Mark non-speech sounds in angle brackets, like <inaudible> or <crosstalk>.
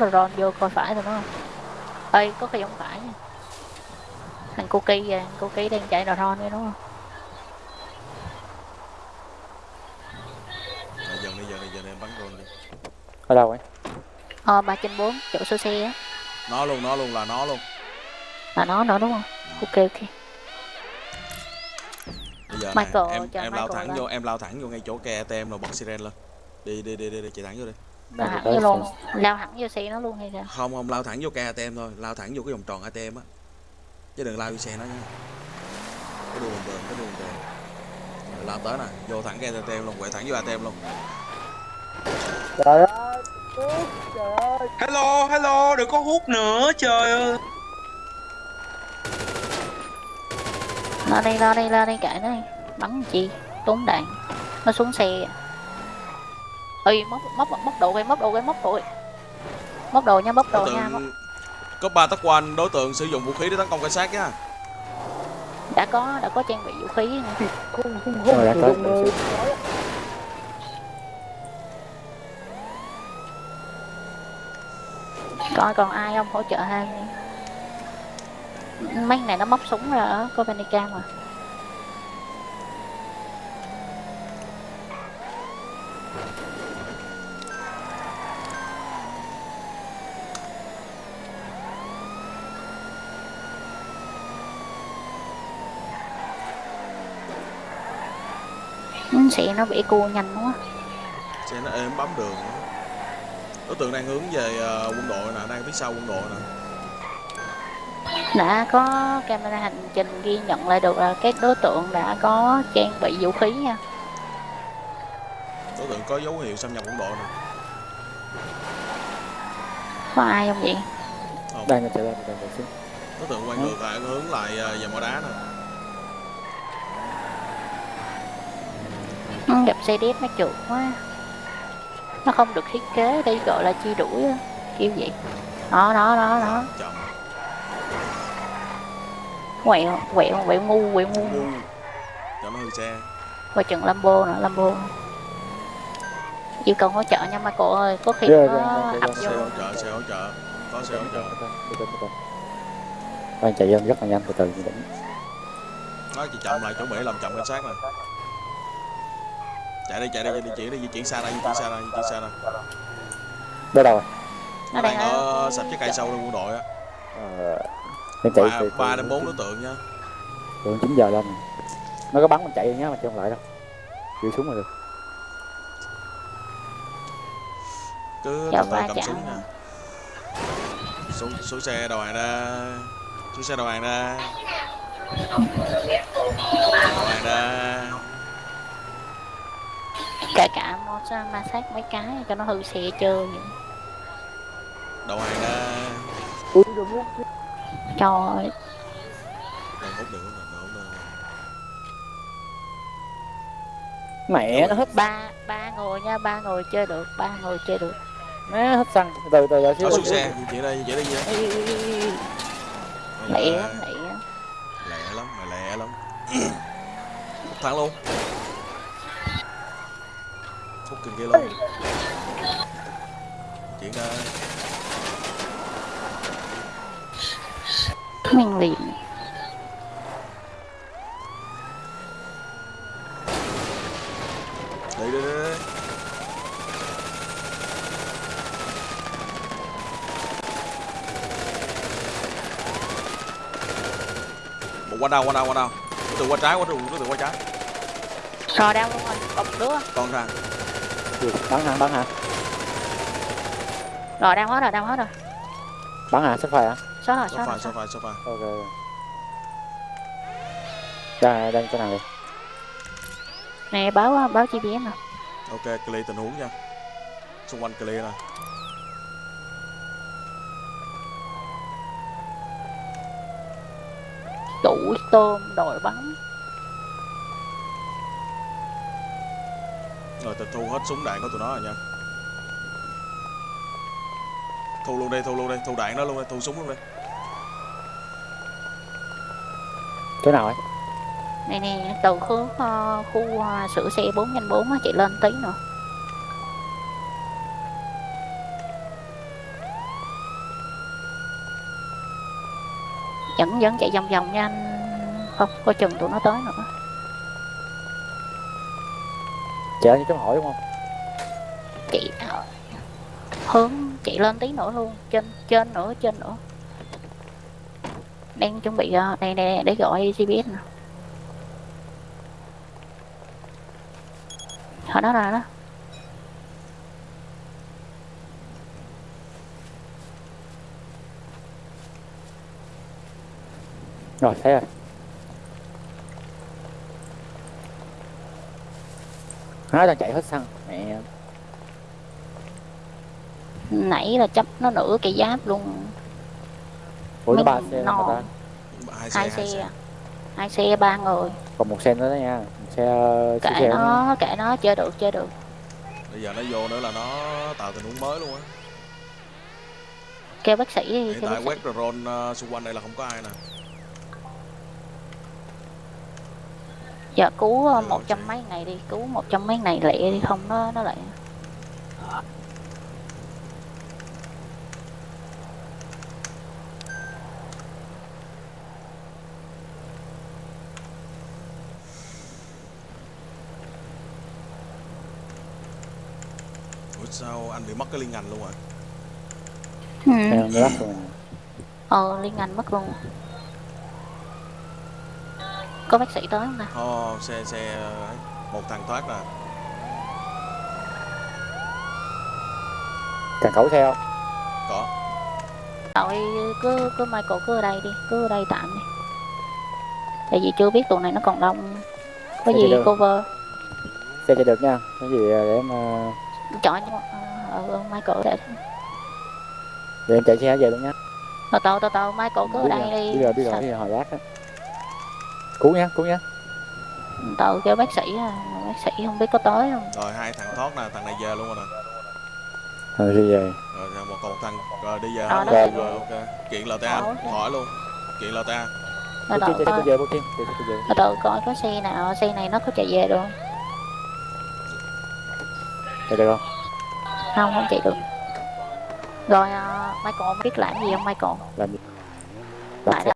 rồi ron vô coi phải rồi đúng không? Ơi có cái giống phải nha. Thằng cô kỳ à cô kỳ đang chạy rồi ron đấy đúng không? Đi em bắn drone đi. Ở đâu ấy? Ờ ba trên bốn chỗ số xe á. Nó luôn nó luôn là nó luôn. Là nó nữa đúng không? Ok ok. Bây giờ Michael, này, em em lao thẳng lên. vô em lao thẳng vô ngay chỗ ke ATM rồi bật siren lên. Đi đi đi đi, đi chạy thẳng vô đi lao thẳng vô luôn. Lao thẳng vô xe nó luôn hay sao? Không không lao thẳng vô ke ATM thôi. Lao thẳng vô cái vòng tròn ATM á. Chứ đừng lao vô xe nó nha. Cái đường đường cái đường đường. Rồi lao tới nè. Vô thẳng ke ATM luôn. Quẹo thẳng vô ATM luôn trời ơi trời ơi Hello, hello, đừng có hút nữa, trời ơi. Lo đi lo đi lo đi. Kệ nó đi. Bắn chi? Tốn đạn. Nó xuống xe ơi móc móc móc đồ cái móc đồ cái móc đồ móc đồ nha móc đồ đối nha móc... tượng có ba tắc quan đối tượng sử dụng vũ khí để tấn công cảnh sát nhá đã có đã có trang bị vũ khí nha. rồi đã tới rồi. coi còn ai không hỗ trợ hai mấy này nó móc súng ra ở Copernicam mà Ừ, xe nó bị cua nhanh quá. Xe nó êm bấm đường đối tượng đang hướng về ờ, quân đội nè đang phía sau quân đội nè. Đã có camera hành trình ghi nhận lại được là các đối tượng đã có trang bị vũ khí nha. Đối tượng có dấu hiệu xâm nhập quân đội nè. Có ai không vậy? Đang là chạy lên đang chạy xuống đối tượng quay ngược lại hướng lại ờ, về mỏ đá nè Ừ, gặp xe đét nó trượt quá. Nó không được thiết kế đây gọi là chi đuổi á, kiểu vậy. Đó đó đó đó. Quẹo quẹo quẹo ngu quẹo ngu. Ngu. Cho nó hư xe qua chừng Lambo nữa Lambo. Yêu cầu hỗ trợ nha Michael ơi. Có khi Rồi, có rồi, rồi, ập rồi, xe vô hỗ trợ xe hỗ trợ. Có xe hỗ trợ. Đang chạy lên rất là nhanh từ từ. Đỉnh nói chị chậm lại chuẩn bị làm chậm cảnh sát nè chạy đi chạy đi di chuyển đi di chuyển xa ra di chuyển xa ra di chuyển xa ra. Đó đâu rồi. Nó đang ở sập cái cây sâu trong quân đội á. Ờ đang chạy ba từ ba đến bốn đối tượng nha từ chín giờ lên nó có bắn mình chạy nhá mà chạy không lại đâu. Chịu xuống là được. Cứ từ từ cầm súng nha xuống xuống xe đầu hàng ra xuống xe đầu hàng ra đầu hàng ra kể cả nó sẽ ma sát mấy cái cho nó hư xe chơi vậy. đầu hàng ra ui đừng hút trời ơi mẹ nó hết ba ba người nha ba người chơi được ba người chơi được. Má hết xăng. Từ từ từ xíu xuống xe. Chuyển đây chuyển đây ê, lẹ. Lắm lẹ lắm. lẹ lắm mày lẹ lắm. <clears throat> Hút thẳng luôn kìa kia luôn. Chuyển ra mình liền đi đi đi. Một qua đâu qua đâu qua đâu tượng qua trái qua đường tượng qua trái. Rồi đau luôn rồi. Còn đứa. Con ra bắn hả? Bắn hả? Rồi đau hết rồi đau hết rồi. Bắn hả? Sắp phải hả? Số rồi phải rồi số phải ok đang đang chỗ nào đi nè báo báo gps nè. Ok clear tình huống nha. Xung quanh clear nè. Đủ tôm đội bắn Ờ, rồi tịch thu hết súng đạn của tụi nó rồi nha. Thu luôn đi, thu luôn đi, thu đạn đó luôn đi, thu súng luôn đi. Chỗ nào ấy? này nè, từ ờ, khu, uh, khu uh, sửa xe 4x4 á, chị lên tí nữa. Vẫn, vẫn chạy vòng vòng nha anh. Không, coi chừng tụi nó tới nữa chạy như chấm hỏi đúng không? Chị ờ, hướng chị lên tí nữa luôn trên trên nữa trên nữa. Đang chuẩn bị ờ, đây đây để gọi GPS nè. Ở đó là đó. Rồi thấy rồi nó đang chạy hết xăng. Mẹ nãy là chấp nó nửa cây giáp luôn. Ủa nó Mình xe no. mà ta? Hai xe xe xe. à. hai xe ba người. Còn một xe nữa đó nha. Một xe ờ, chiếc kệ xe nữa. nó kệ nó chơi được chơi được. Bây giờ nó vô nữa là nó tạo tình huống mới luôn á. Kêu bác sĩ đi hiện tại quét drone uh, xung quanh đây là không có ai nè giờ cứu ờ, một trăm mấy ngày đi cứu một trăm mấy ngày lẹ đi không nó nó lại ủa sao anh bị mất cái liên ngành luôn rồi ừ. Em lắc rồi. Ờ liên ngành mất luôn có bác sĩ tới không nè Ồ, xe xe ấy, một thằng thoát nè cần cẩu xe không? Có. Tội cứ cứ Michael cứ ở đây đi cứ ở đây tạm đi. Tại vì chưa biết tụi này nó còn đông. Có Dạ, gì cover? Xe chạy được nha. Cái gì ờ, để em ờ, chọn cho ờ, ờ, Michael để để em chạy xe về luôn nha. Từ từ từ từ Michael cứ ở đây rồi đi. biết rồi biết rồi biết rồi hồi lát á cứu nhá cứu nhá. Từ kêu bác sĩ à, bác sĩ không biết có tới không? Rồi hai thằng thoát nè thằng này về luôn rồi nè. Rồi đi về. Rồi một còn một thằng rồi đi về Ờ, hết nó rồi rồi ok kiện LTA Ờ, ok. hỏi luôn. Kiện LTA từ Putin từ xe về xe về. Từ từ coi có xe nào xe này nó có chạy về được không? Chạy được không? Không không chạy được. Rồi uh, Michael biết làm gì không Michael? Làm gì? Lại xe